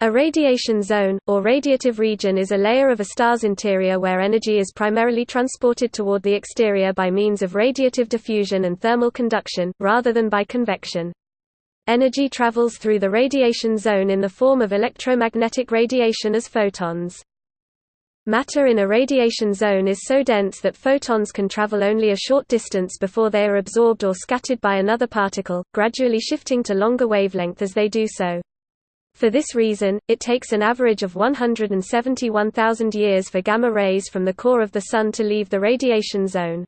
A radiation zone, or radiative region is a layer of a star's interior where energy is primarily transported toward the exterior by means of radiative diffusion and thermal conduction, rather than by convection. Energy travels through the radiation zone in the form of electromagnetic radiation as photons. Matter in a radiation zone is so dense that photons can travel only a short distance before they are absorbed or scattered by another particle, gradually shifting to longer wavelength as they do so. For this reason, it takes an average of 171,000 years for gamma rays from the core of the Sun to leave the radiation zone.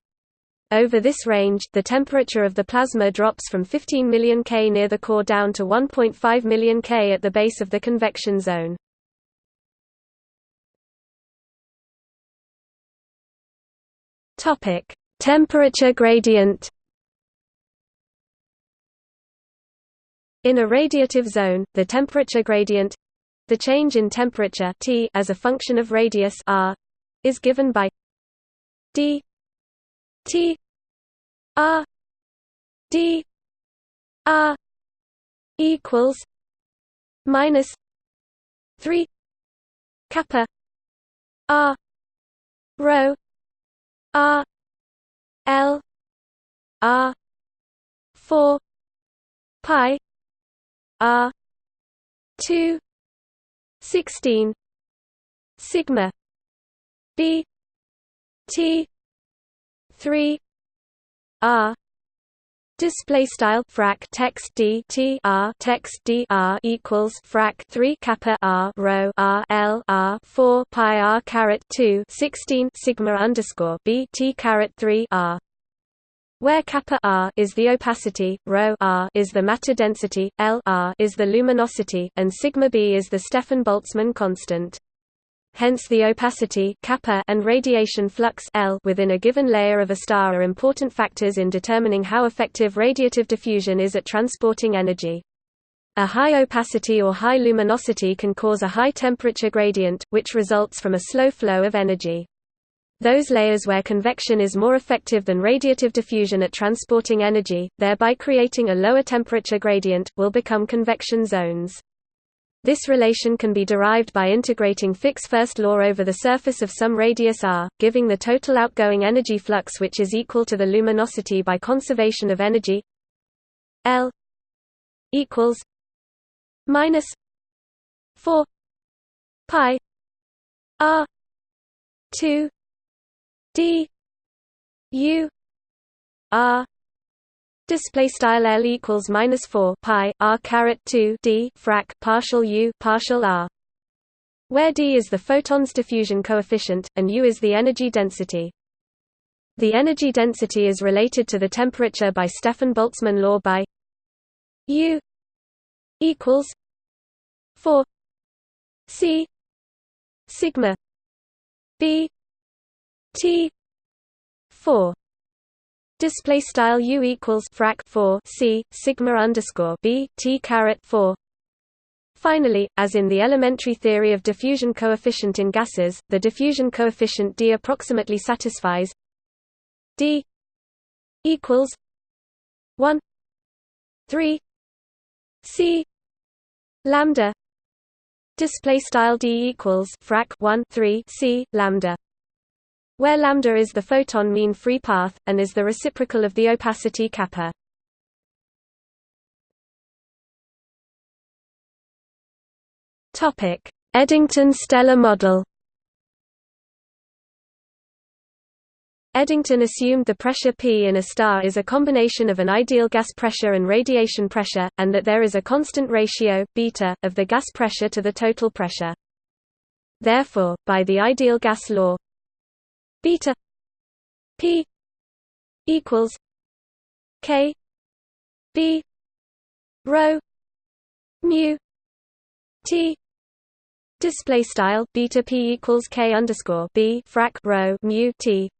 Over this range, the temperature of the plasma drops from 15 million K near the core down to 1.5 million K at the base of the convection zone. Temperature gradient In a radiative zone, the temperature gradient the change in temperature T as a function of radius r is given by d T r d r equals minus 3 kappa r rho r l r 4 pi R two sixteen sigma B T three R Display style frac text d t r text d r equals frac 3 kappa r rho r l r 4 pi r caret 2 16 sigma underscore b t caret 3 r where kappa r is the opacity, rho r is the matter density, L r is the luminosity, and sigma b is the Stefan-Boltzmann constant. Hence the opacity kappa and radiation flux L within a given layer of a star are important factors in determining how effective radiative diffusion is at transporting energy. A high opacity or high luminosity can cause a high temperature gradient, which results from a slow flow of energy. Those layers where convection is more effective than radiative diffusion at transporting energy, thereby creating a lower temperature gradient, will become convection zones. This relation can be derived by integrating Fick's first law over the surface of some radius r, giving the total outgoing energy flux which is equal to the luminosity by conservation of energy L equals minus 4 pi r 2 d u r display style l equals minus 4 pi r caret 2 d frac partial u partial r. Where d is the photon's diffusion coefficient and u is the energy density. The energy density is related to the temperature by Stefan-Boltzmann law by u equals 4 c sigma b T four. Display style U equals frac 4 C sigma underscore B T caret 4 Finally, as in the elementary theory of diffusion coefficient in gases, the diffusion coefficient D approximately satisfies D equals 1 3 C lambda. Display style D equals frac 1 3 C lambda where lambda is the photon mean free path, and is the reciprocal of the opacity kappa. Eddington stellar model. Eddington assumed the pressure P in a star is a combination of an ideal gas pressure and radiation pressure, and that there is a constant ratio, beta, of the gas pressure to the total pressure. Therefore, by the ideal gas law, beta p equals k b rho mu t display style beta p equals k underscore b frac rho mu t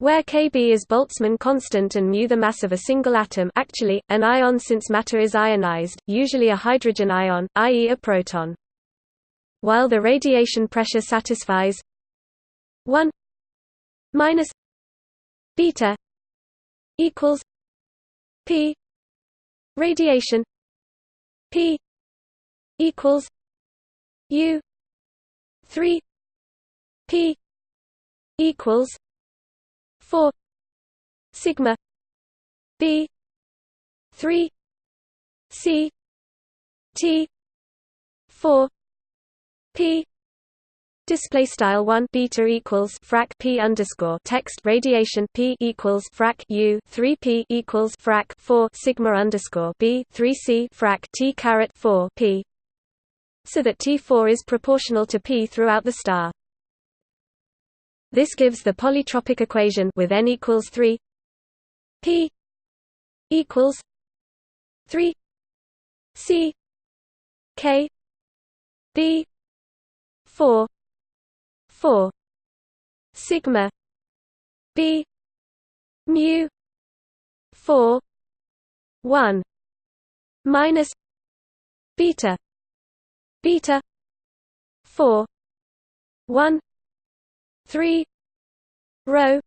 where Kb is Boltzmann constant and mu the mass of a single atom actually, an ion since matter is ionized, usually a hydrogen ion, i.e. a proton. While the radiation pressure satisfies 1 minus beta equals p radiation p equals U three P equals four sigma B three C T four P Display style one beta equals frac p underscore text radiation p equals frac u three p equals frac four sigma underscore b three c frac t caret four p, so that T four is proportional to p throughout the star. This gives the polytropic equation with n equals three p equals three c k b four 4 sigma. B. Mu. 4 1 minus beta. Beta. 4 1 3 rho.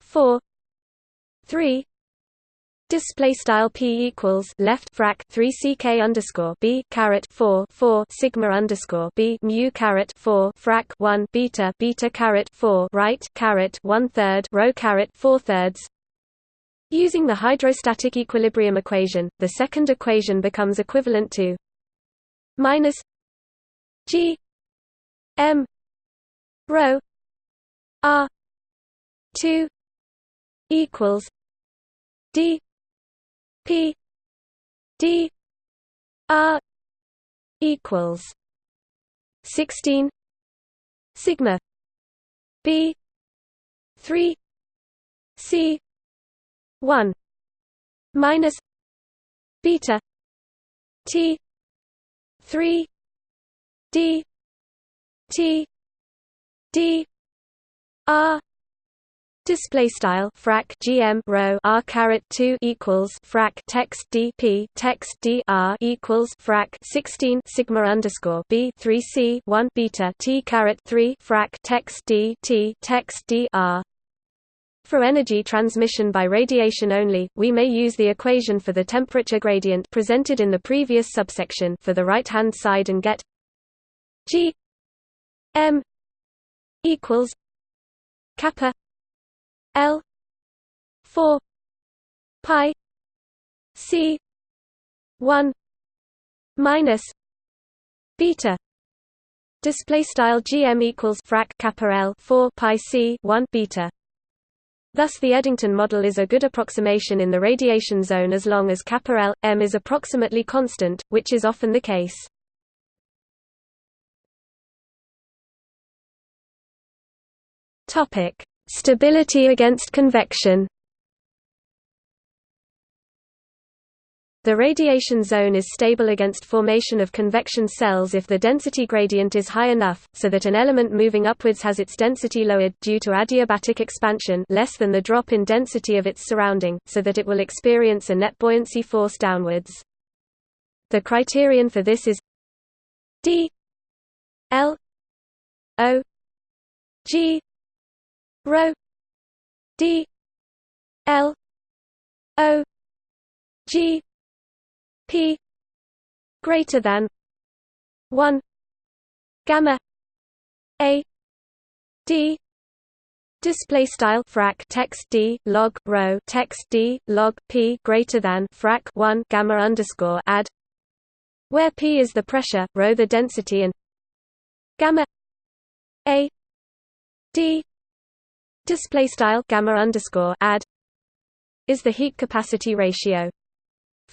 4 3 Display style p equals left frac 3 ck underscore b caret 4 4 sigma underscore b mu caret 4 frac 1 beta beta caret 4 right caret one third rho caret four thirds. Using the hydrostatic equilibrium equation, the second equation becomes equivalent to minus g m rho r 2 equals d P D R equals sixteen sigma B three C one minus beta T three D T D R Display style frac gm rho r caret two equals frac text dp text dr equals frac sixteen sigma underscore b three c one beta t caret three frac text d t text dr. For energy transmission by radiation only, we may use the equation for the temperature gradient presented in the previous subsection for the right-hand side and get g m equals kappa L four pi C one minus beta. Display style gm equals frac kappa l 4 pi c 1 beta. Thus the eddington model is a good approximation in the radiation zone as long as kappa l m is approximately constant which is often the case. Topic Stability against convection The radiation zone is stable against formation of convection cells if the density gradient is high enough, so that an element moving upwards has its density lowered due to adiabatic expansion less than the drop in density of its surrounding, so that it will experience a net buoyancy force downwards. The criterion for this is d l o g rho d l o g p greater than 1 gamma a d display style frac text d log rho text d log p greater than frac 1 gamma underscore add where p is the pressure rho the density and gamma a d display style gamma underscore add is the heat capacity ratio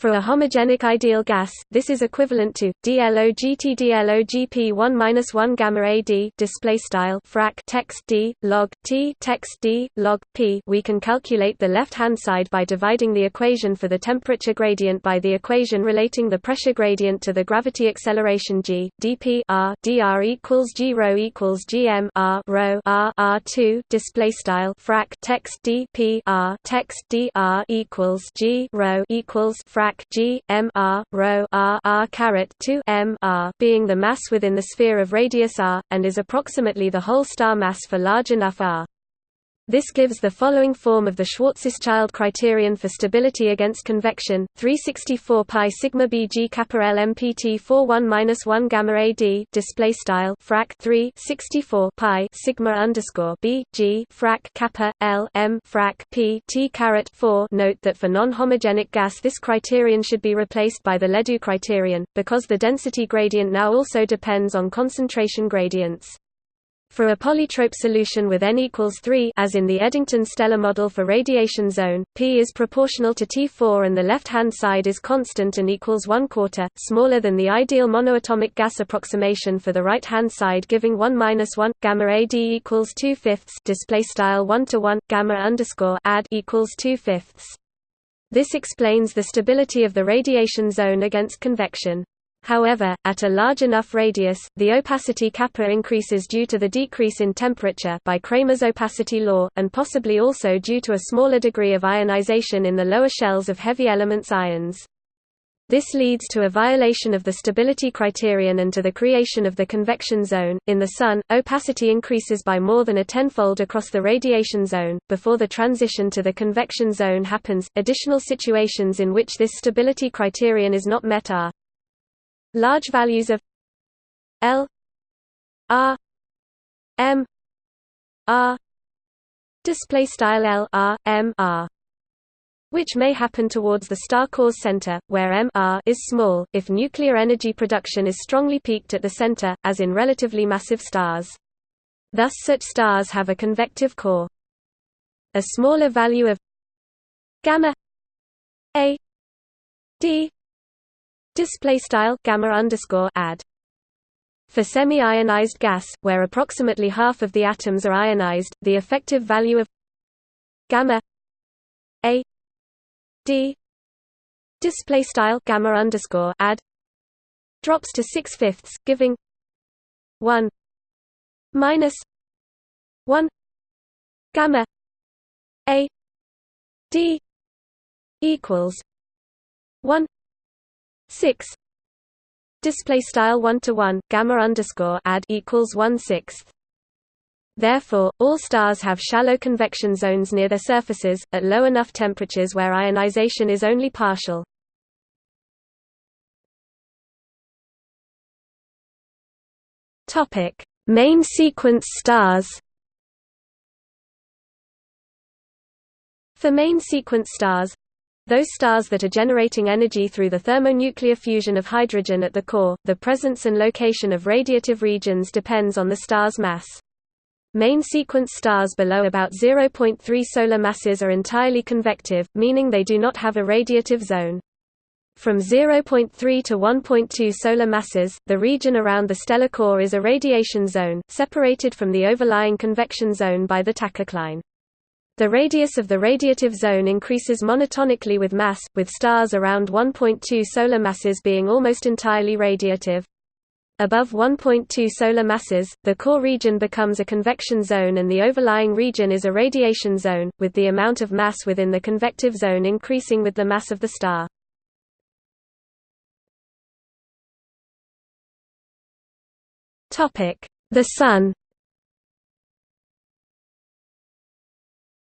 for a homogenic ideal gas, this is equivalent to dLOGT dLOGP 1 minus 1 gamma AD display style frac text d log t text d log p. We can calculate the left-hand side by dividing the equation for the temperature gradient by the equation relating the pressure gradient to the gravity acceleration g dp r dr equals g rho equals gm r rho r r2 display style frac text d p r text d r equals g rho equals frac frac g m r rho r r caret 2 m r being the mass within the sphere of radius r, and is approximately the whole star mass for large enough r. This gives the following form of the Schwarzschild criterion for stability against convection: 364 pi sigma bg kappa l mpt 41 1 gamma ad display style frac 3 64 pi sigma underscore b g frac kappa l m frac p t caret 4. Note that for non-homogenic gas, this criterion should be replaced by the Ledoux criterion because the density gradient now also depends on concentration gradients. For a polytrope solution with n equals 3 as in the Eddington-Stellar model for radiation zone, P is proportional to T4 and the left-hand side is constant and equals 1 quarter, smaller than the ideal monoatomic gas approximation for the right-hand side giving 1 minus 1, gamma AD equals 2 fifths display style 1 to 1, gamma underscore ad equals 2 fifths. This explains the stability of the radiation zone against convection. However, at a large enough radius, the opacity kappa increases due to the decrease in temperature by Kramers opacity law, and possibly also due to a smaller degree of ionization in the lower shells of heavy elements ions. This leads to a violation of the stability criterion and to the creation of the convection zone. In the Sun, opacity increases by more than a tenfold across the radiation zone. Before the transition to the convection zone happens, additional situations in which this stability criterion is not met are large values of L R M R display style L R M R which may happen towards the star core's center, where M R is small, if nuclear energy production is strongly peaked at the center, as in relatively massive stars. Thus such stars have a convective core. A smaller value of gamma A D display style gamma underscore ad. For semi-ionized gas, where approximately half of the atoms are ionized, the effective value of gamma a d display style gamma underscore ad drops to six fifths, giving one minus one gamma a d equals one 6 display style 1 to 1 gamma underscore ad equals 1 sixth. Therefore, all stars have shallow convection zones near their surfaces, at low enough temperatures where ionization is only partial. Topic: Main sequence stars. For main sequence stars, those stars that are generating energy through the thermonuclear fusion of hydrogen at the core, the presence and location of radiative regions depends on the star's mass. Main sequence stars below about 0.3 solar masses are entirely convective, meaning they do not have a radiative zone. From 0.3 to 1.2 solar masses, the region around the stellar core is a radiation zone, separated from the overlying convection zone by the tachocline. The radius of the radiative zone increases monotonically with mass, with stars around 1.2 solar masses being almost entirely radiative. Above 1.2 solar masses, the core region becomes a convection zone and the overlying region is a radiation zone, with the amount of mass within the convective zone increasing with the mass of the star. The Sun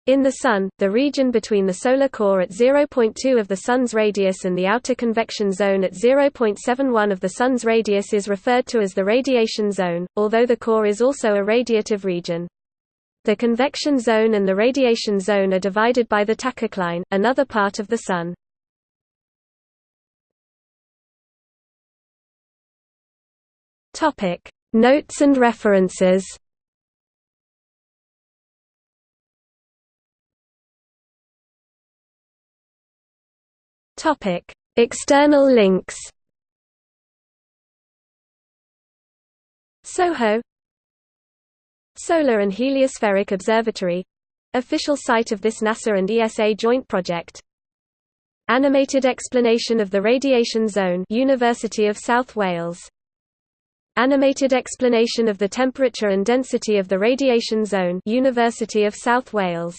In the Sun, the region between the solar core at 0.2 of the Sun's radius and the outer convection zone at 0.71 of the Sun's radius is referred to as the radiation zone, although the core is also a radiative region. The convection zone and the radiation zone are divided by the tachocline, another part of the Sun. Notes and references Topic: External links. SOHO Solar and Heliospheric Observatory official site of this NASA and ESA joint project. Animated explanation of the radiation zone University of South Wales. Animated explanation of the temperature and density of the radiation zone University of South Wales